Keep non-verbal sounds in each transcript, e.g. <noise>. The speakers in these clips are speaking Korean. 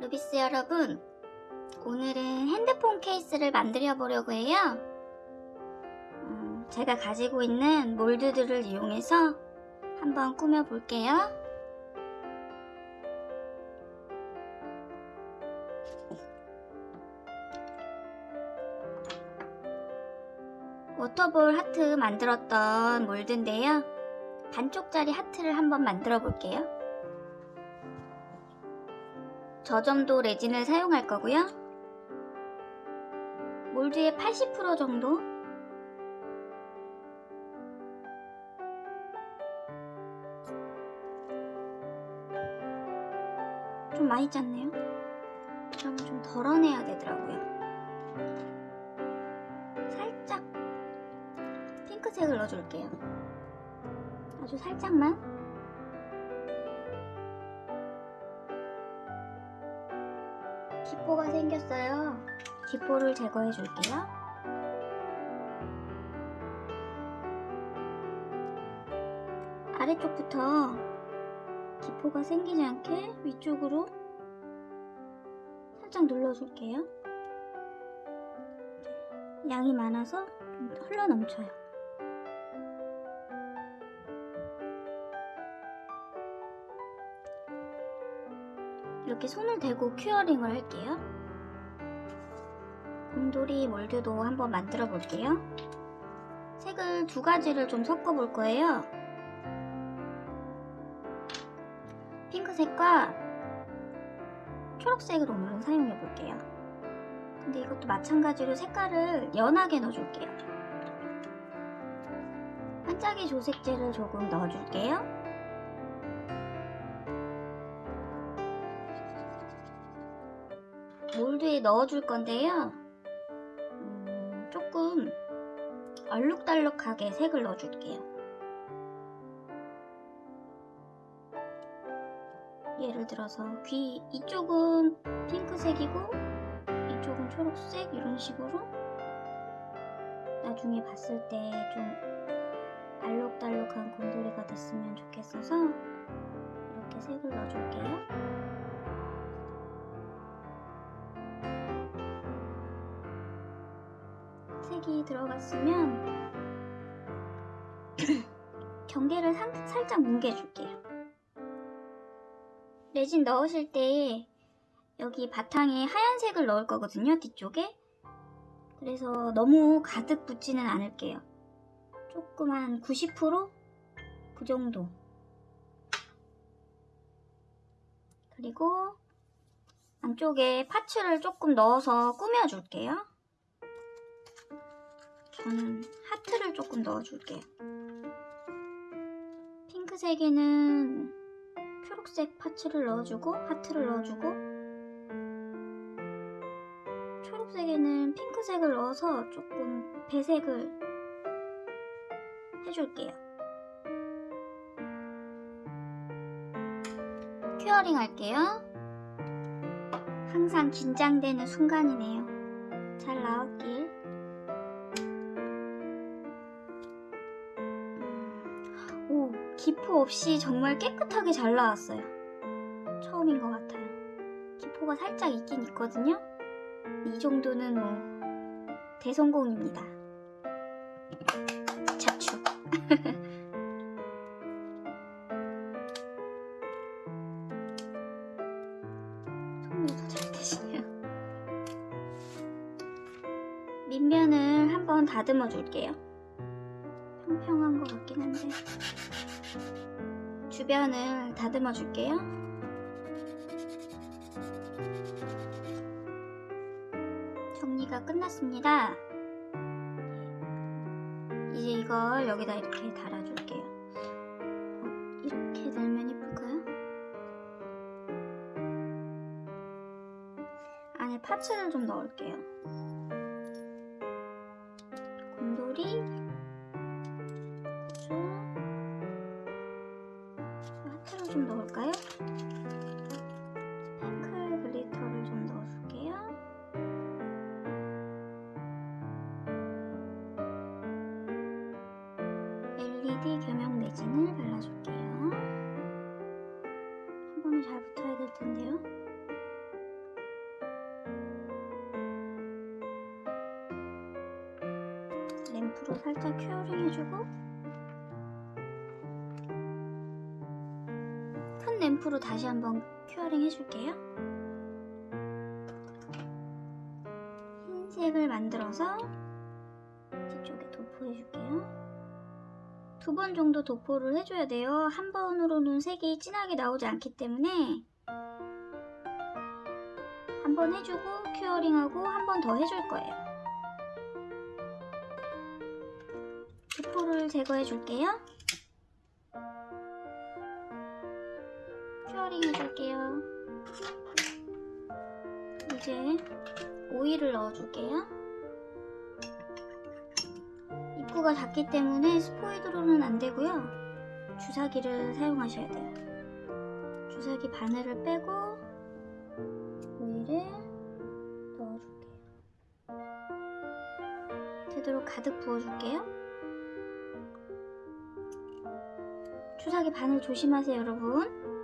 루비스 여러분, 오늘은 핸드폰 케이스를 만들어 보려고 해요. 음, 제가 가지고 있는 몰드들을 이용해서 한번 꾸며 볼게요. 워터볼 하트 만들었던 몰드인데요. 반쪽짜리 하트를 한번 만들어 볼게요. 저점도 레진을 사용할 거고요. 몰드의 80% 정도 좀 많이 짰네요. 그럼 좀 덜어내야 되더라고요. 살짝 핑크색을 넣어줄게요. 아주 살짝만. 기포가 생겼어요. 기포를 제거해 줄게요. 아래쪽부터 기포가 생기지 않게 위쪽으로 살짝 눌러줄게요. 양이 많아서 좀 흘러 넘쳐요. 이렇게 손을 대고 큐어링을 할게요. 곰돌이 몰드도 한번 만들어 볼게요. 색을 두 가지를 좀 섞어 볼 거예요. 핑크색과 초록색을 오늘은 사용해 볼게요. 근데 이것도 마찬가지로 색깔을 연하게 넣어줄게요. 반짝이 조색제를 조금 넣어줄게요. 넣어줄 건데요. 음, 조금 얼룩달룩하게 색을 넣어줄게요. 예를 들어서 귀 이쪽은 핑크색이고 이쪽은 초록색 이런 식으로 나중에 봤을 때 좀 알록달록한 곰돌이가 됐으면 좋겠어서 이렇게 색을 넣어줄게요. 색이 들어갔으면 <coughs> 경계를 상, 살짝 뭉개줄게요. 레진 넣으실 때 여기 바탕에 하얀색을 넣을 거거든요, 뒤쪽에. 그래서 너무 가득 붙지는 않을게요. 조금 한 90%? 그 정도. 그리고 안쪽에 파츠를 조금 넣어서 꾸며줄게요. 저는 하트를 조금 넣어줄게요. 핑크색에는 초록색 파츠를 넣어주고 하트를 넣어주고 초록색에는 핑크색을 넣어서 조금 배색을 해줄게요. 큐어링 할게요. 항상 긴장되는 순간이네요. 잘 나왔길. 기포 없이 정말 깨끗하게 잘 나왔어요. 처음인 것 같아요. 기포가 살짝 있긴 있거든요. 이 정도는 뭐 대성공입니다. 자축. <laughs> 손으로 잘 되시네요. 밑면을 한번 다듬어 줄게요. 평평한 것 같긴 한데 주변을 다듬어 줄게요. 정리가 끝났습니다. 이제 이걸 여기다 이렇게 달아줄게요. 어, 이렇게 달면 예쁠까요? 안에 파츠를 좀 넣을게요. 뿌리 겸용 레진을 발라줄게요. 한 번에 잘 붙어야 될 텐데요. 램프로 살짝 curing 해주고 큰 램프로 다시 한번 curing 해줄게요. 흰색을 만들어서 뒤쪽에 도포해줄게요. 두 번 정도 도포를 해줘야 돼요. 한 번으로는 색이 진하게 나오지 않기 때문에 한 번 해주고 큐어링하고 한 번 더 해줄 거예요. 도포를 제거해 줄게요. 큐어링 해줄게요. 이제 오일을 넣어줄게요. 입구가 작기 때문에 스포이드로는 안 되고요. 주사기를 사용하셔야 돼요. 주사기 바늘을 빼고 오일을 넣어줄게요. 되도록 가득 부어줄게요. 주사기 바늘 조심하세요, 여러분.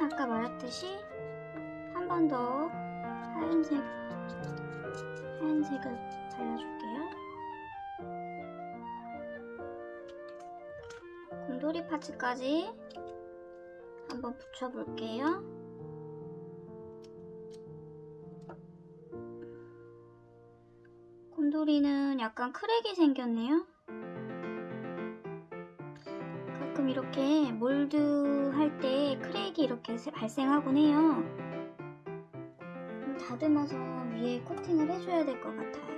곰돌이는 아까 말했듯이 한 번 더 하얀색 하얀색을 발라줄게요. 곰돌이 파츠까지 한번 붙여볼게요. 곰돌이는 약간 크랙이 생겼네요. 가끔 이렇게 몰드 할 때 크랙이 이렇게 세- 발생하곤 해요. 좀 다듬어서 위에 코팅을 해줘야 될 것 같아요.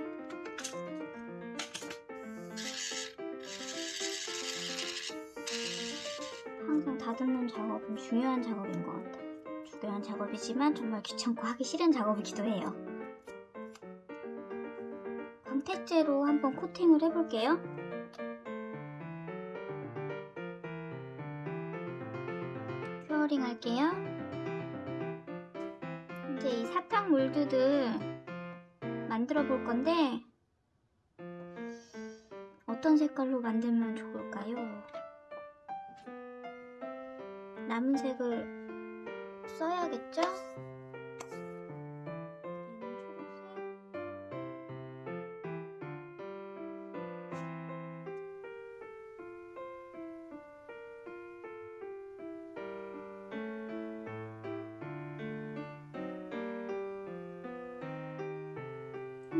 항상 다듬는 작업은 중요한 작업인 것 같아요. 중요한 작업이지만 정말 귀찮고 하기 싫은 작업이기도 해요. 광택제로 한번 코팅을 해볼게요. 큐어링 할게요. 이제 이 사탕 몰드들 만들어 볼 건데 어떤 색깔로 만들면 좋을까요? 남은 색을 써야겠죠?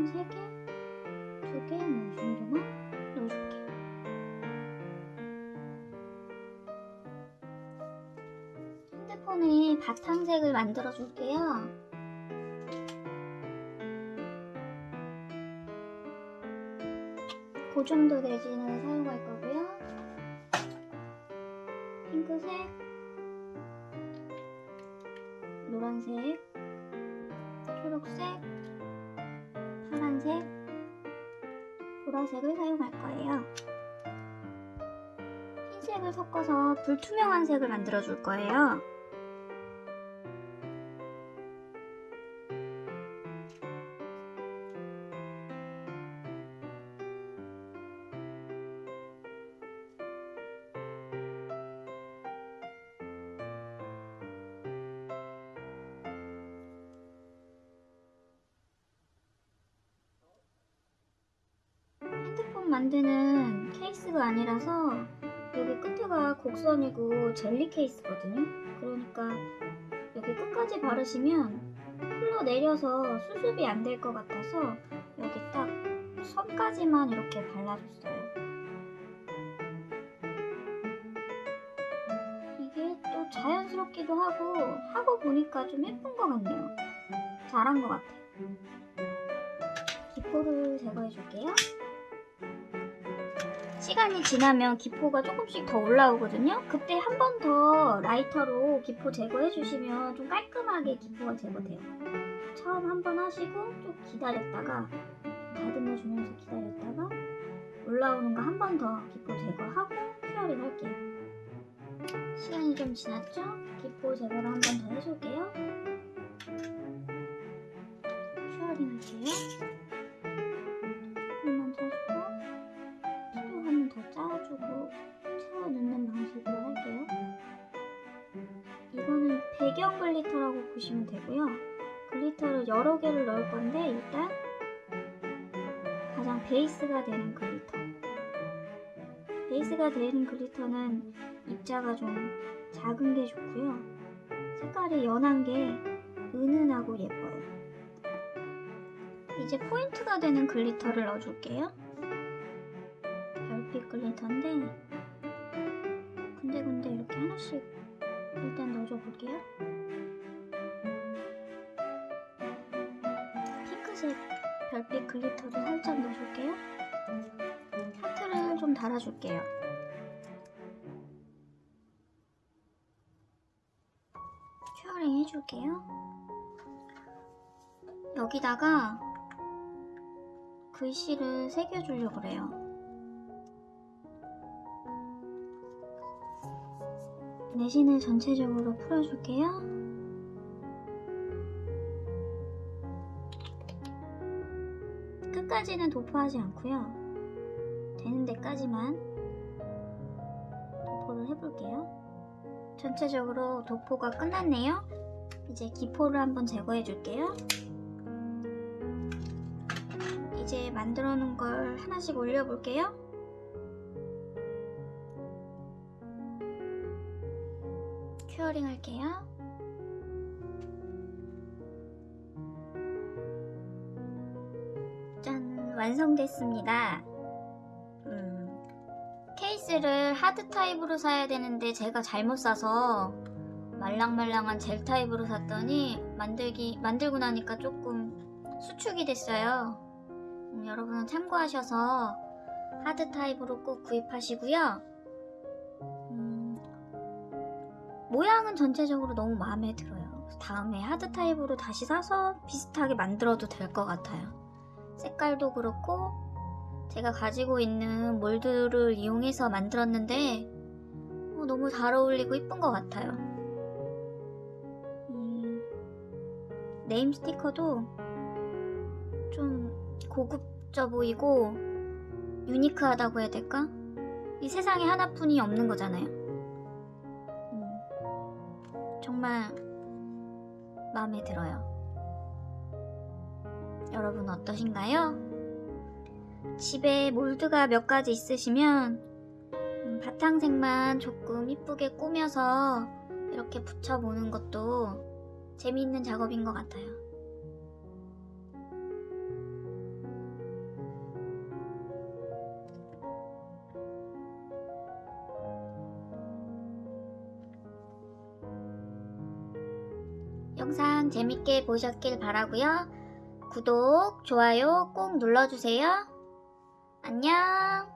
한 3개? 2개? 뭐, 이 정도만 넣어줄게요. 핸드폰에 바탕색을 만들어 줄게요. 그 정도 레진을 사용할 거고요. 핑크색, 노란색, 보라색을 사용할 거예요. 흰색을 섞어서 불투명한 색을 만들어 줄 거예요. 만드는 케이스가 아니라서 여기 끝에가 곡선이고 젤리 케이스거든요. 그러니까 여기 끝까지 바르시면 흘러내려서 수습이 안 될 것 같아서 여기 딱 선까지만 이렇게 발라줬어요. 이게 또 자연스럽기도 하고 하고 보니까 좀 예쁜 것 같네요. 잘한 것 같아요. 기포를 제거해 줄게요. 시간이 지나면 기포가 조금씩 더 올라오거든요. 그때 한 번 더 라이터로 기포 제거해 주시면 좀 깔끔하게 기포가 제거돼요. 처음 한 번 하시고 좀 기다렸다가 다듬어 주면서 기다렸다가 올라오는 거 한 번 더 기포 제거하고 curing 할게요. 시간이 좀 지났죠? 기포 제거를 한 번 더 해줄게요. 배경 glitter라고 보시면 되고요. glitter를 여러 개를 넣을 건데 일단 가장 베이스가 되는 glitter. 베이스가 되는 glitter는 입자가 좀 작은 게 좋고요. 색깔이 연한 게 은은하고 예뻐요. 이제 포인트가 되는 glitter를 넣어줄게요. 별빛 glitter인데 군데군데 이렇게 하나씩 일단 넣어줘 볼게요. 핑크색 별빛 glitter를 살짝 넣어줄게요. 하트를 좀 달아줄게요. curing 해줄게요. 여기다가 글씨를 새겨주려고 그래요. 내신을 전체적으로 풀어줄게요. 끝까지는 도포하지 않고요. 되는 데까지만 도포를 해볼게요. 전체적으로 도포가 끝났네요. 이제 기포를 한번 제거해 줄게요. 이제 만들어 놓은 걸 하나씩 올려 볼게요. curing 할게요. 짠, 완성됐습니다. 음, 케이스를 hard 타입으로 사야 되는데 제가 잘못 사서 말랑말랑한 젤 타입으로 샀더니 만들기 만들고 나니까 조금 수축이 됐어요. 음, 여러분은 참고하셔서 hard 타입으로 꼭 구입하시고요. 모양은 전체적으로 너무 마음에 들어요. 다음에 하드 타입으로 다시 사서 비슷하게 만들어도 될 것 같아요. 색깔도 그렇고 제가 가지고 있는 몰드를 이용해서 만들었는데 어, 너무 잘 어울리고 이쁜 것 같아요. 이 네임 스티커도 좀 고급져 보이고 유니크하다고 해야 될까? 이 세상에 하나뿐이 없는 거잖아요. 음, 정말 마음에 들어요. 여러분 어떠신가요? 집에 몰드가 몇 가지 있으시면 음, 바탕색만 조금 이쁘게 꾸며서 이렇게 붙여보는 것도 재미있는 작업인 것 같아요. 영상 재밌게 보셨길 바라고요. 구독, 좋아요 꼭 눌러주세요. 안녕.